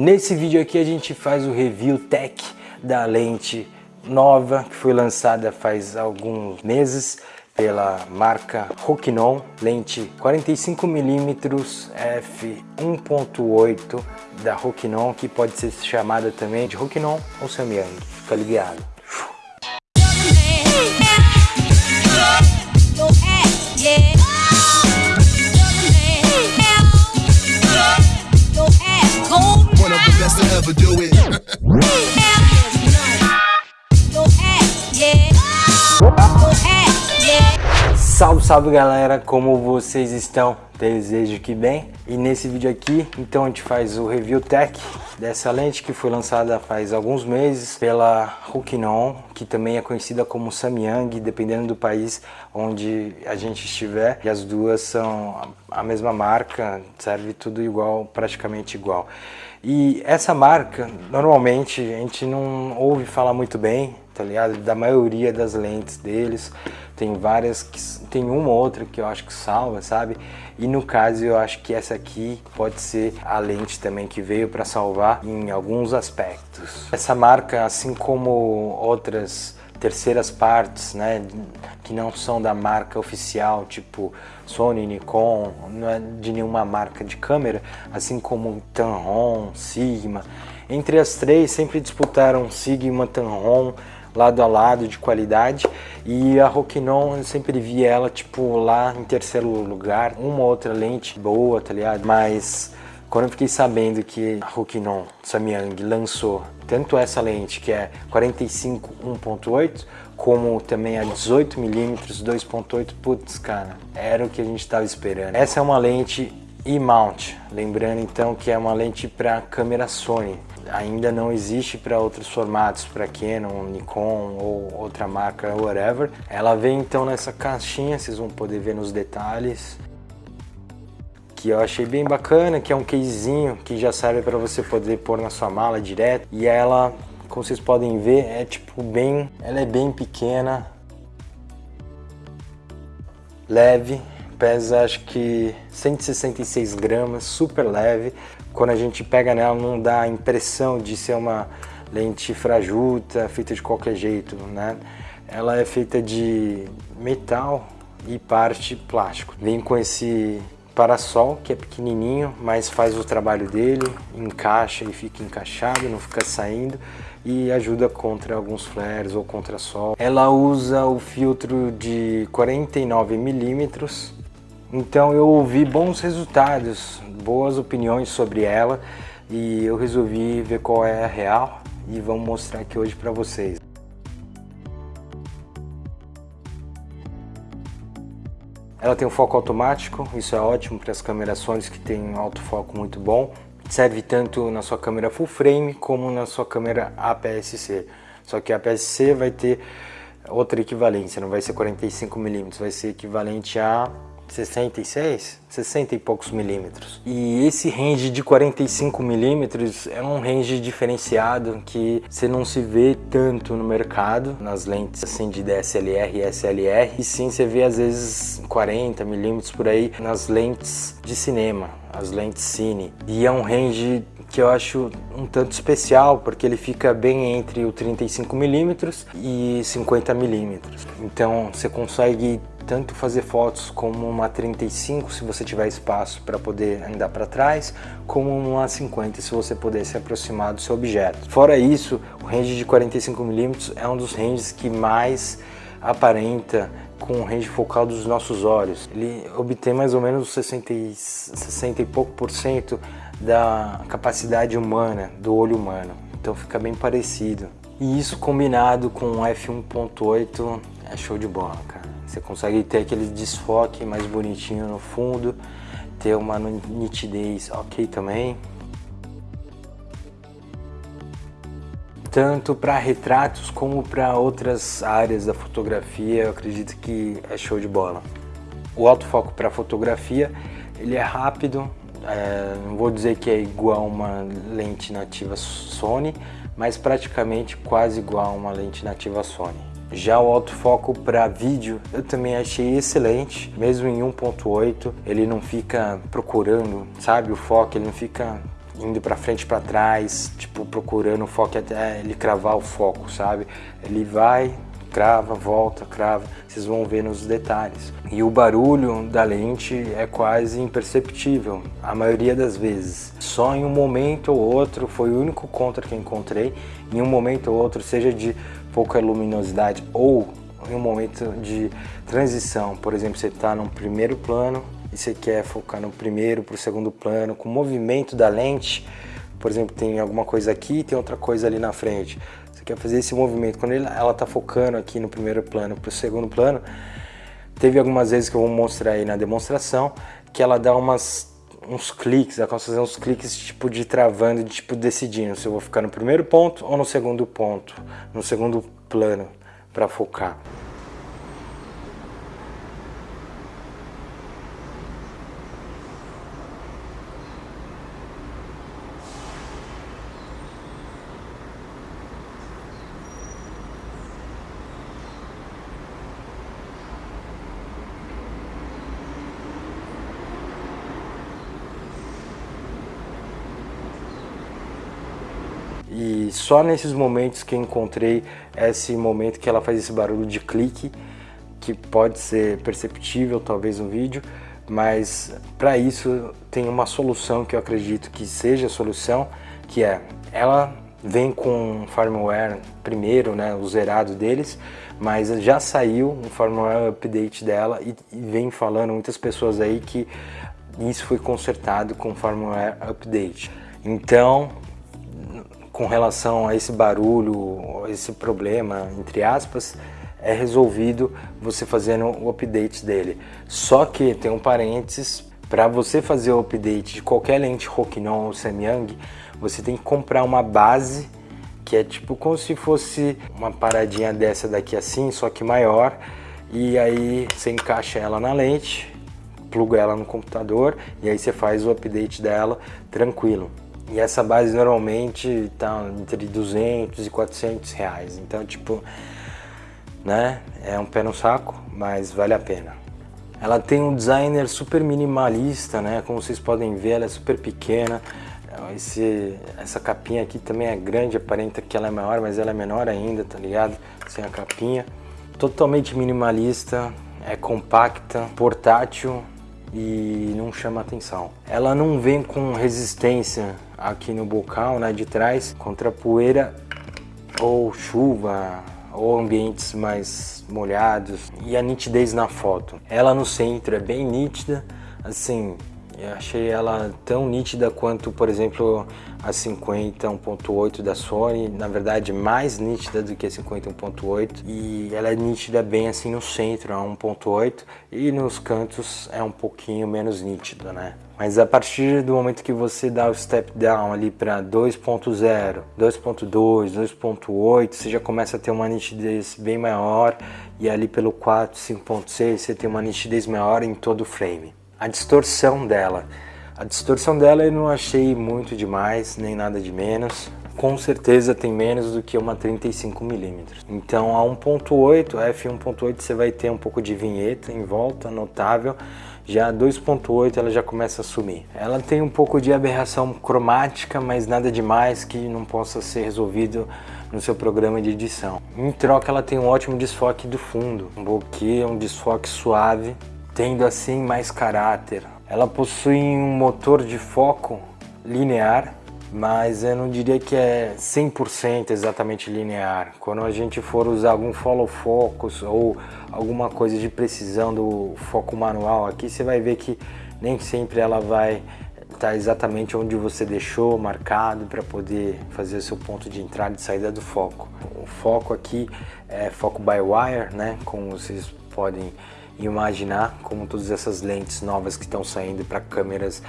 Nesse vídeo aqui a gente faz o review tech da lente nova que foi lançada faz alguns meses pela marca Rokinon, lente 45mm f1.8 da Rokinon, que pode ser chamada também de Rokinon ou Samyang, fica ligado. Salve, galera, como vocês estão? Desejo que bem. E nesse vídeo aqui, então a gente faz o review tech dessa lente que foi lançada faz alguns meses pela Rokinon, que também é conhecida como Samyang, dependendo do país onde a gente estiver. E as duas são a mesma marca, serve tudo igual, praticamente igual. E essa marca, normalmente, a gente não ouve falar muito bem, tá ligado? Da maioria das lentes deles. Tem várias, que tem uma ou outra que eu acho que salva, sabe? E no caso eu acho que essa aqui pode ser a lente também que veio para salvar em alguns aspectos. Essa marca, assim como outras terceiras partes, né, que não são da marca oficial, tipo Sony, Nikon, não é de nenhuma marca de câmera, assim como Tamron, Sigma. Entre as três sempre disputaram Sigma, Tamron, lado a lado de qualidade e a Rokinon eu sempre vi ela tipo lá em terceiro lugar, uma outra lente boa, tá ligado? Mas quando eu fiquei sabendo que a Rokinon Samyang lançou tanto essa lente que é 45 1.8 como também a 18mm 2.8, putz cara, era o que a gente estava esperando. Essa é uma lente E-mount, lembrando então que é uma lente para câmera Sony, ainda não existe para outros formatos, para Canon, Nikon ou outra marca, whatever. Ela vem então nessa caixinha, vocês vão poder ver nos detalhes, que eu achei bem bacana, que é um casezinho que já serve para você poder pôr na sua mala direto. E ela, como vocês podem ver, é tipo bem, ela é bem pequena, leve, pesa acho que 166 gramas, super leve. Quando a gente pega nela não dá a impressão de ser uma lente frajuta, feita de qualquer jeito, né? Ela é feita de metal e parte plástico. Vem com esse parasol que é pequenininho, mas faz o trabalho dele, encaixa e fica encaixado, não fica saindo e ajuda contra alguns flares ou contra sol. Ela usa o filtro de 49 milímetros então eu ouvi bons resultados, boas opiniões sobre ela e eu resolvi ver qual é a real e vamos mostrar aqui hoje para vocês. Ela tem um foco automático, isso é ótimo para as câmeras Sony que tem um autofoco muito bom. Serve tanto na sua câmera full frame como na sua câmera APS-C. Só que a APS-C vai ter outra equivalência, não vai ser 45mm, vai ser equivalente a 66, 60 e poucos milímetros. E esse range de 45 milímetros é um range diferenciado que você não se vê tanto no mercado, nas lentes assim de DSLR e SLR, e sim você vê às vezes 40 milímetros por aí nas lentes de cinema, as lentes cine. E é um range que eu acho um tanto especial, porque ele fica bem entre o 35mm e 50mm. Então você consegue tanto fazer fotos como uma 35 se você tiver espaço para poder andar para trás, como uma 50 se você puder se aproximar do seu objeto. Fora isso, o range de 45mm é um dos ranges que mais aparenta com o range focal dos nossos olhos. Ele obtém mais ou menos 60 e, 60 e pouco por cento da capacidade humana, do olho humano. Então fica bem parecido. E isso combinado com o f1.8 é show de bola, cara. Você consegue ter aquele desfoque mais bonitinho no fundo, ter uma nitidez ok também. Tanto para retratos como para outras áreas da fotografia, eu acredito que é show de bola. O autofoco para fotografia, ele é rápido, é, não vou dizer que é igual uma lente nativa Sony, mas praticamente quase igual a uma lente nativa Sony. Já o autofoco para vídeo eu também achei excelente, mesmo em 1.8 ele não fica procurando, sabe, o foco, ele não fica indo para frente para trás, tipo procurando o foco até ele cravar o foco, sabe? Ele vai, crava, volta, crava, vocês vão ver nos detalhes. E o barulho da lente é quase imperceptível, a maioria das vezes. Só em um momento ou outro, foi o único contra que encontrei, em um momento ou outro, seja de pouca luminosidade ou em um momento de transição, por exemplo, você está no primeiro plano e você quer focar no primeiro para o segundo plano, com o movimento da lente, por exemplo, tem alguma coisa aqui tem outra coisa ali na frente. Você quer fazer esse movimento, quando ela está focando aqui no primeiro plano para o segundo plano, teve algumas vezes que eu vou mostrar aí na demonstração, que ela dá umas uns cliques, ela consegue fazer uns cliques tipo de travando, de tipo decidindo se eu vou ficar no primeiro ponto ou no segundo ponto, no segundo plano para focar. E só nesses momentos que encontrei esse momento que ela faz esse barulho de clique, que pode ser perceptível talvez no vídeo, mas para isso tem uma solução que eu acredito que seja a solução, que é, ela vem com firmware primeiro, né, o zerado deles, mas já saiu um firmware update dela e, e vem falando muitas pessoas aí que isso foi consertado com firmware update. Então, com relação a esse barulho, esse problema, entre aspas, é resolvido você fazendo o update dele. Só que tem um parênteses, para você fazer o update de qualquer lente Rokinon ou Samyang, você tem que comprar uma base que é tipo como se fosse uma paradinha dessa daqui assim, só que maior, e aí você encaixa ela na lente, pluga ela no computador e aí você faz o update dela tranquilo. E essa base normalmente está entre 200 e 400 reais. Então, tipo, né? É um pé no saco, mas vale a pena. Ela tem um designer super minimalista, né? Como vocês podem ver, ela é super pequena. Esse, essa capinha aqui também é grande, aparenta que ela é maior, mas ela é menor ainda, tá ligado? Sem a capinha. Totalmente minimalista, é compacta, portátil, e não chama atenção. Ela não vem com resistência aqui no bocal, né, de trás, contra poeira ou chuva ou ambientes mais molhados e a nitidez na foto. Ela no centro é bem nítida, assim, eu achei ela tão nítida quanto, por exemplo, a 50 1.8 da Sony, na verdade mais nítida do que a 50 1.8 e ela é nítida bem assim no centro, a 1.8 e nos cantos é um pouquinho menos nítida, né? Mas a partir do momento que você dá o step down ali para 2.0, 2.2, 2.8, você já começa a ter uma nitidez bem maior. E ali pelo 4, 5.6 você tem uma nitidez maior em todo o frame a distorção dela. A distorção dela eu não achei muito demais, nem nada de menos. Com certeza tem menos do que uma 35mm. Então a 1.8, f1.8 você vai ter um pouco de vinheta em volta, notável. Já a 2.8 ela já começa a sumir. Ela tem um pouco de aberração cromática, mas nada demais que não possa ser resolvido no seu programa de edição. Em troca ela tem um ótimo desfoque do fundo, um bokeh, um desfoque suave, tendo assim mais caráter. Ela possui um motor de foco linear, mas eu não diria que é 100% exatamente linear. Quando a gente for usar algum follow focus ou alguma coisa de precisão do foco manual aqui, você vai ver que nem sempre ela vai estar exatamente onde você deixou marcado para poder fazer o seu ponto de entrada e saída do foco. O foco aqui é foco by wire, né? Como vocês podem imaginar como todas essas lentes novas que estão saindo para câmeras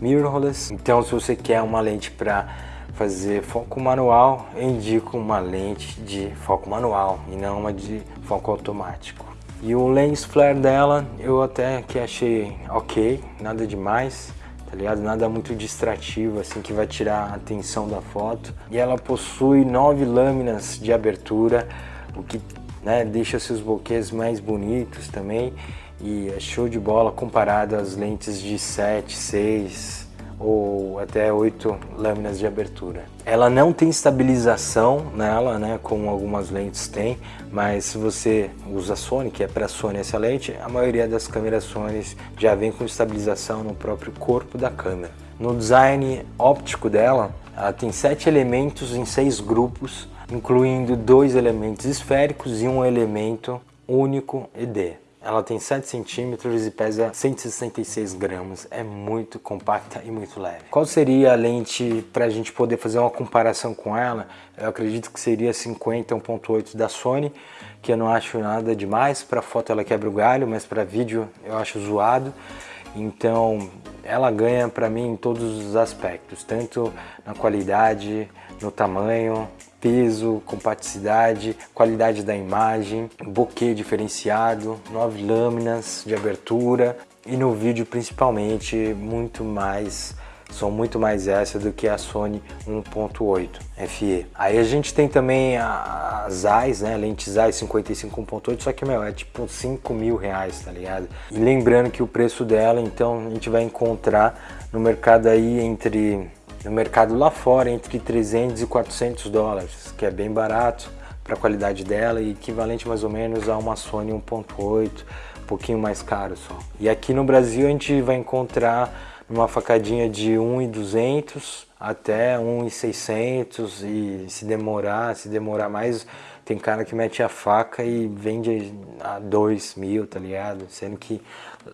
mirrorless. Então se você quer uma lente para fazer foco manual, eu indico uma lente de foco manual e não uma de foco automático. E o lens flare dela eu até que achei ok, nada demais, tá ligado? Nada muito distrativo assim que vai tirar a atenção da foto. E ela possui nove lâminas de abertura, o que né? Deixa seus buquês mais bonitos também e é show de bola comparado às lentes de 7, 6 ou até 8 lâminas de abertura. Ela não tem estabilização nela, né, como algumas lentes têm, mas se você usa Sony, que é para Sony essa lente, a maioria das câmeras Sony já vem com estabilização no próprio corpo da câmera. No design óptico dela, ela tem sete elementos em seis grupos, incluindo dois elementos esféricos e um elemento único ED. Ela tem 7 centímetros e pesa 166 gramas. É muito compacta e muito leve. Qual seria a lente para a gente poder fazer uma comparação com ela? Eu acredito que seria 50 1.8 da Sony, que eu não acho nada demais. Para foto ela quebra o galho, mas para vídeo eu acho zoado. Então ela ganha para mim em todos os aspectos, tanto na qualidade, no tamanho, peso, compatibilidade, qualidade da imagem, bokeh diferenciado, nove lâminas de abertura e no vídeo principalmente muito mais são muito mais essa do que a Sony 1.8 FE. Aí a gente tem também a Zeiss, né, lente Zeiss 55 1.8, só que, meu, é tipo 5 mil reais, tá ligado? E lembrando que o preço dela, então, a gente vai encontrar no mercado aí entre no mercado lá fora entre 300 e 400 dólares, que é bem barato para a qualidade dela e equivalente mais ou menos a uma Sony 1.8, um pouquinho mais caro só. E aqui no Brasil a gente vai encontrar uma facadinha de 1.200 até 1.600 e se demorar, se demorar mais, tem cara que mete a faca e vende a 2 mil, tá ligado? Sendo que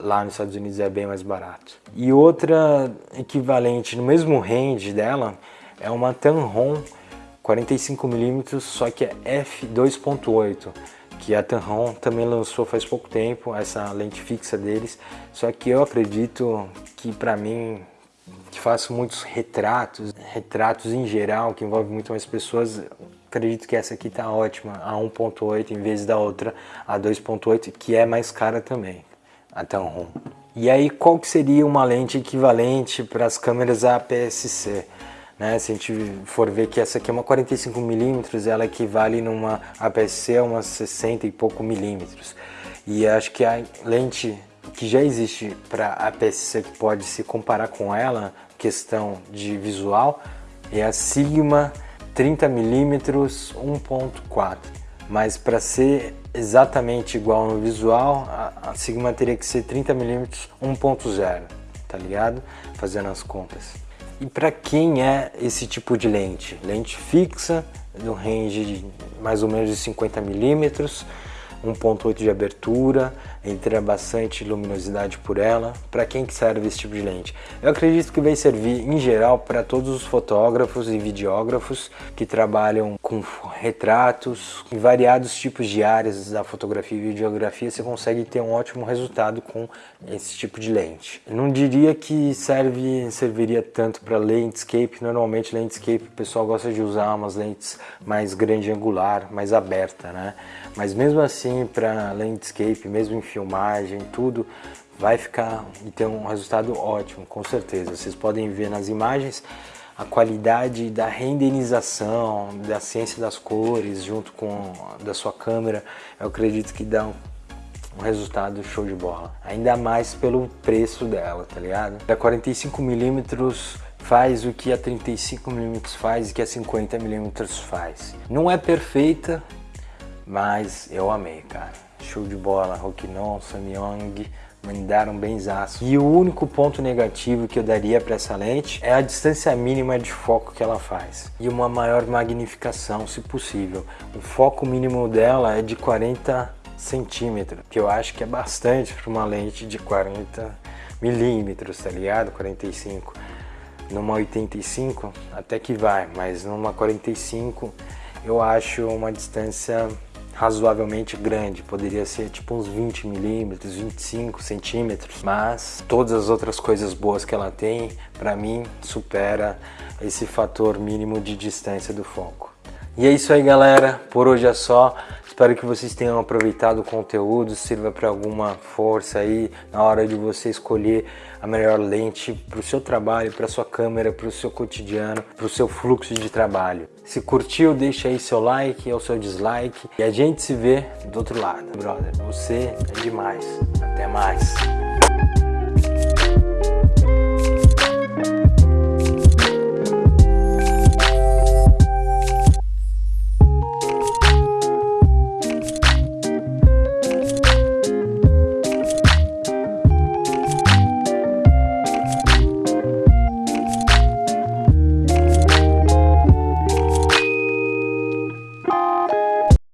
lá nos Estados Unidos é bem mais barato. E outra equivalente no mesmo range dela é uma Tamron 45mm, só que é f2.8 que a Tamron também lançou faz pouco tempo, essa lente fixa deles, só que eu acredito que para mim que faço muitos retratos, retratos em geral, que envolve muito mais pessoas, acredito que essa aqui tá ótima, a 1.8 em vez da outra, a 2.8, que é mais cara também, a Tamron. E aí, qual que seria uma lente equivalente para as câmeras APS-C? Né? Se a gente for ver que essa aqui é uma 45mm, ela equivale numa APS-C a umas 60 e pouco milímetros. E acho que a lente que já existe para APS-C que pode se comparar com ela, questão de visual, é a Sigma 30mm 1.4 mas para ser exatamente igual no visual a, Sigma teria que ser 30mm 1.0 tá ligado? fazendo as contas e para quem é esse tipo de lente? lente fixa no range de mais ou menos de 50mm 1.8 de abertura, entra bastante luminosidade por ela. Para quem que serve esse tipo de lente? Eu acredito que vai servir em geral para todos os fotógrafos e videógrafos que trabalham com retratos, em variados tipos de áreas da fotografia e videografia, você consegue ter um ótimo resultado com esse tipo de lente. Não diria que serve, serviria tanto para landscape, normalmente landscape o pessoal gosta de usar umas lentes mais grande angular, mais aberta, né? Mas mesmo assim, para landscape, mesmo em filmagem, tudo, vai ficar e ter um resultado ótimo, com certeza. Vocês podem ver nas imagens a qualidade da renderização, da ciência das cores, junto com da sua câmera, eu acredito que dá um, um resultado show de bola. Ainda mais pelo preço dela, tá ligado? A 45mm faz o que a 35mm faz e que a 50mm faz. Não é perfeita, mas eu amei, cara. Show de bola, Rokinon, Samyang, mandaram benzaço. E o único ponto negativo que eu daria para essa lente é a distância mínima de foco que ela faz. E uma maior magnificação, se possível. O foco mínimo dela é de 40 centímetros, que eu acho que é bastante para uma lente de 40 milímetros, tá ligado? 45. Numa 85 até que vai, mas numa 45 eu acho uma distância razoavelmente grande, poderia ser tipo uns 20 milímetros, 25 centímetros, mas todas as outras coisas boas que ela tem, para mim, supera esse fator mínimo de distância do foco. E é isso aí galera, por hoje é só. Espero que vocês tenham aproveitado o conteúdo, sirva para alguma força aí na hora de você escolher a melhor lente para o seu trabalho, para sua câmera, para o seu cotidiano, para o seu fluxo de trabalho. Se curtiu, deixa aí seu like ou seu dislike e a gente se vê do outro lado. Brother, você é demais. Até mais.